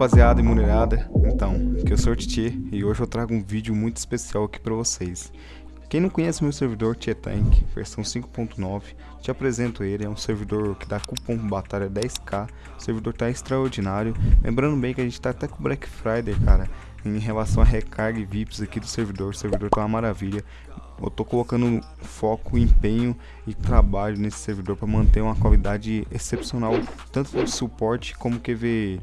rapaziada e mulherada, então, aqui eu sou o Titi e hoje eu trago um vídeo muito especial aqui pra vocês. Quem não conhece meu servidor Tietank, versão 5.9, te apresento ele, é um servidor que dá cupom batalha 10k, o servidor tá extraordinário, lembrando bem que a gente tá até com Black Friday, cara, em relação a recarga e VIPs aqui do servidor, o servidor tá uma maravilha, eu tô colocando foco, empenho e trabalho nesse servidor para manter uma qualidade excepcional, tanto de suporte como QV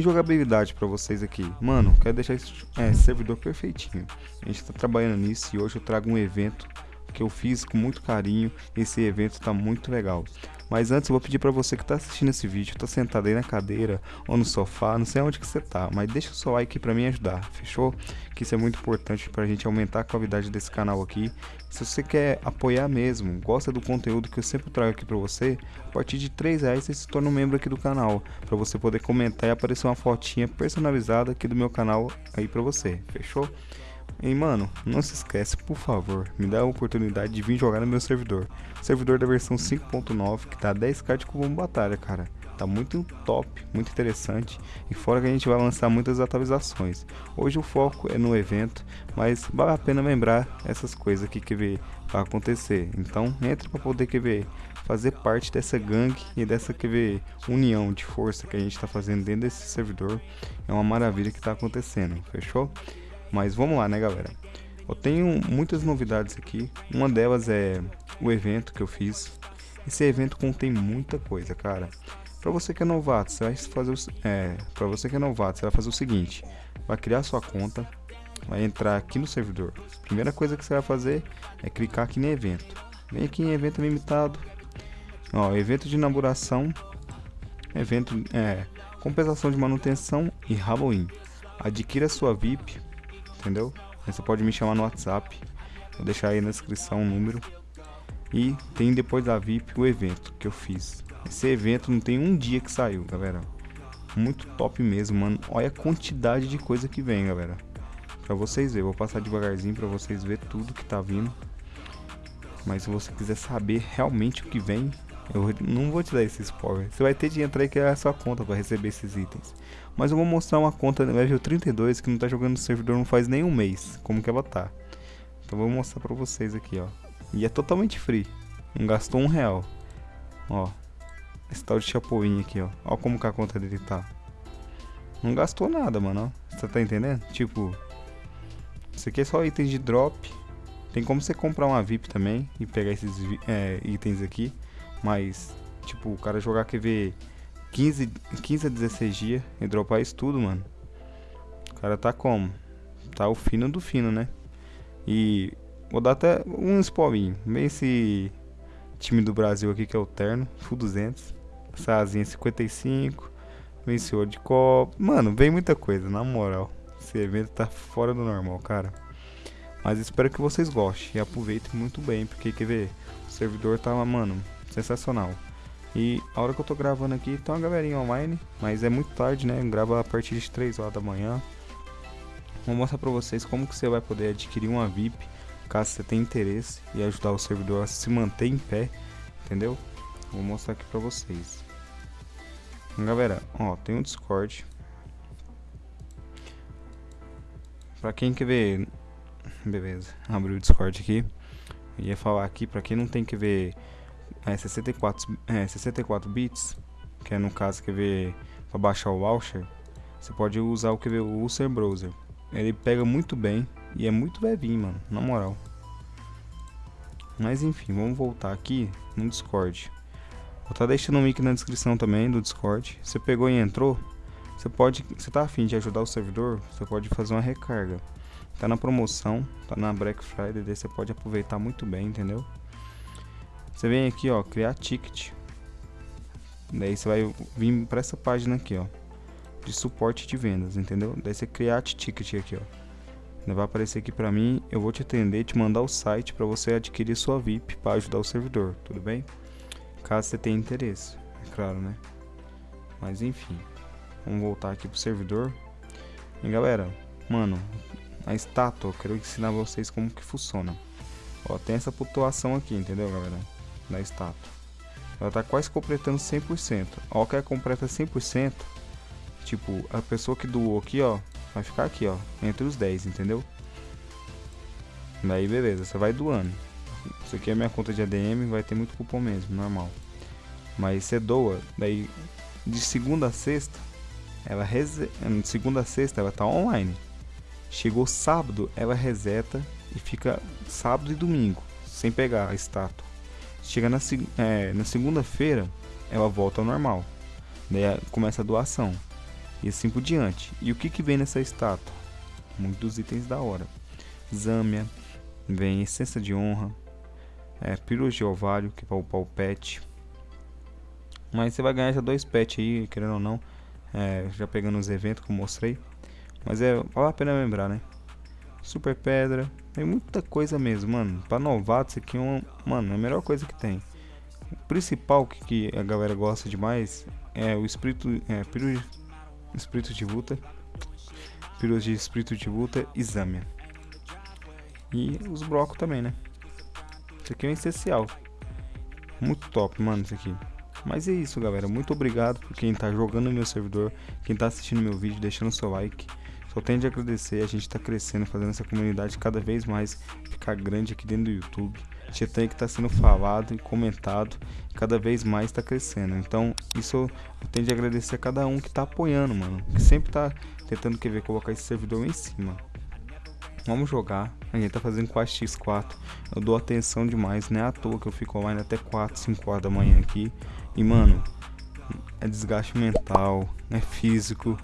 jogabilidade para vocês aqui. Mano, quero deixar esse é, servidor perfeitinho. A gente está trabalhando nisso e hoje eu trago um evento que eu fiz com muito carinho. Esse evento está muito legal. Mas antes eu vou pedir para você que está assistindo esse vídeo, está sentado aí na cadeira ou no sofá, não sei onde que você tá, mas deixa o seu like para me ajudar, fechou? Que isso é muito importante para a gente aumentar a qualidade desse canal aqui. Se você quer apoiar mesmo, gosta do conteúdo que eu sempre trago aqui para você, a partir de 3 reais você se torna um membro aqui do canal, para você poder comentar e aparecer uma fotinha personalizada aqui do meu canal aí para você, fechou? E mano, não se esquece, por favor, me dá a oportunidade de vir jogar no meu servidor. Servidor da versão 5.9 que tá 10k de cubo batalha, cara. Tá muito top, muito interessante. E fora que a gente vai lançar muitas atualizações. Hoje o foco é no evento, mas vale a pena lembrar essas coisas que vai acontecer. Então entre para poder que ver fazer parte dessa gangue e dessa que ver união de força que a gente está fazendo dentro desse servidor. É uma maravilha que está acontecendo, fechou? Mas vamos lá, né, galera? Eu tenho muitas novidades aqui. Uma delas é o evento que eu fiz. Esse evento contém muita coisa, cara. Para você que é novato, você vai fazer o, é, para você que é novato, você vai fazer o seguinte: vai criar sua conta, vai entrar aqui no servidor. Primeira coisa que você vai fazer é clicar aqui em evento. Vem aqui em evento limitado. Ó, evento de inauguração, evento é compensação de manutenção e Halloween. Adquira sua VIP entendeu? Você pode me chamar no WhatsApp, vou deixar aí na descrição o número. E tem depois da VIP o evento que eu fiz. Esse evento não tem um dia que saiu, galera. Muito top mesmo, mano. Olha a quantidade de coisa que vem, galera. Pra vocês verem, vou passar devagarzinho pra vocês verem tudo que tá vindo. Mas se você quiser saber realmente o que vem, eu não vou te dar esse spoiler. Você vai ter de entrar e criar a sua conta para receber esses itens. Mas eu vou mostrar uma conta level 32 que não tá jogando no servidor não faz nem um mês. Como que ela tá. Então vou mostrar pra vocês aqui, ó. E é totalmente free. Não gastou um real. Ó. Esse tal de Chapolin aqui, ó. Ó como que a conta dele tá. Não gastou nada, mano. Você tá entendendo? Tipo... Isso aqui é só itens de drop. Tem como você comprar uma VIP também e pegar esses é, itens aqui. Mas, tipo, o cara jogar QV 15, 15 a 16 dias e dropar isso tudo, mano. O cara tá como? Tá o fino do fino, né? E vou dar até um spoilinho. Vem esse time do Brasil aqui que é o Terno, Full 200. Essa asinha 55. Vencedor de copo. Mano, vem muita coisa, na moral. Esse evento tá fora do normal, cara. Mas espero que vocês gostem e aproveitem muito bem, porque quer ver? O servidor tá, mano, sensacional. E a hora que eu tô gravando aqui, tem uma galerinha online, mas é muito tarde, né? Grava a partir de 3 horas da manhã. Vou mostrar pra vocês como que você vai poder adquirir uma VIP, caso você tenha interesse, e ajudar o servidor a se manter em pé, entendeu? Vou mostrar aqui pra vocês. Galera, ó, tem um Discord. Pra quem quer ver... Beleza, abri o Discord aqui. Eu ia falar aqui, pra quem não tem que ver é, 64, é, 64 bits, que é no caso quer ver para baixar o launcher, você pode usar o que ver o Ulcer Browser. Ele pega muito bem e é muito levinho, mano, na moral. Mas enfim, vamos voltar aqui no Discord. Vou estar tá deixando o link na descrição também do Discord. Você pegou e entrou, você pode, você tá afim de ajudar o servidor, você pode fazer uma recarga. Tá na promoção, tá na Black Friday, daí você pode aproveitar muito bem, entendeu? Você vem aqui, ó, criar ticket. Daí você vai vir para essa página aqui, ó, de suporte de vendas, entendeu? Daí você criar ticket aqui, ó. Vai aparecer aqui para mim, eu vou te atender, te mandar o site para você adquirir sua VIP para ajudar o servidor, tudo bem? Caso você tenha interesse, é claro, né? Mas enfim, vamos voltar aqui pro servidor. E galera, mano, a estátua, eu quero ensinar vocês como que funciona. Ó, tem essa pontuação aqui, entendeu, galera? Da estátua. Ela está quase completando 100%. Ó, que ela completa 100%, Tipo, a pessoa que doou aqui, ó, vai ficar aqui, ó, entre os 10, entendeu? Daí beleza, você vai doando. Isso aqui é minha conta de ADM, vai ter muito cupom mesmo, normal. Mas você doa, daí de segunda a sexta, ela reze... de segunda a sexta ela tá online. Chegou sábado, ela reseta e fica sábado e domingo, sem pegar a estátua. Chega na, é, na segunda-feira, ela volta ao normal. Daí começa a doação. E assim por diante. E o que, que vem nessa estátua? Muitos itens da hora. Zâmia, vem essência de honra, é, de ovário, que é o pet. Mas você vai ganhar já dois pets aí, querendo ou não. É, já pegando os eventos que eu mostrei. Mas é, vale a pena lembrar, né? Super pedra, tem muita coisa mesmo, mano. Pra novato, isso aqui é um, mano, é a melhor coisa que tem. O principal que, que a galera gosta demais é o espírito, é, piru, espírito de luta, pílulas de espírito de luta e Zâmia. E os brocos também, né? Isso aqui é um essencial. Muito top, mano, isso aqui. Mas é isso, galera. Muito obrigado por quem tá jogando no meu servidor, quem tá assistindo meu vídeo, deixando seu like. Só tenho de agradecer, a gente tá crescendo, fazendo essa comunidade cada vez mais ficar grande aqui dentro do YouTube. Tietan que está sendo falado e comentado, cada vez mais está crescendo. Então, isso eu tenho de agradecer a cada um que está apoiando, mano. Que sempre está tentando querer colocar esse servidor em cima. Vamos jogar. A gente tá fazendo 4x4. Eu dou atenção demais, não é à toa que eu fico online até 4, 5 horas da manhã aqui. E, mano, é desgaste mental, é físico,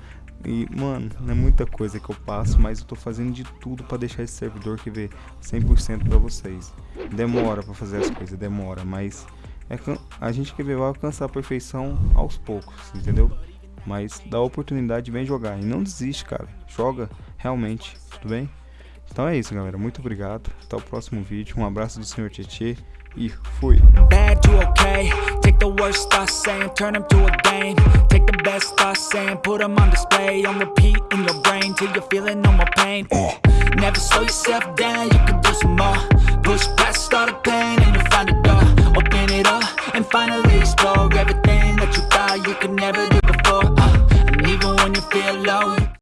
e, mano, não é muita coisa que eu passo, mas eu tô fazendo de tudo para deixar esse servidor que vê 100% para vocês. Demora para fazer as coisas, demora, mas é a gente que vai alcançar a perfeição aos poucos, entendeu? Mas dá a oportunidade, vem jogar e não desiste, cara. Joga realmente, tudo bem? Então é isso, galera. Muito obrigado. Até o próximo vídeo. Um abraço do Senhor Tietê и хуй. Bad to okay, take the worst thoughts saying, turn them to a game. Take the best thoughts saying, put them on display. On repeat in your brain till you're feeling no more pain. Uh. Never slow yourself down, you can do some more. Push past all the pain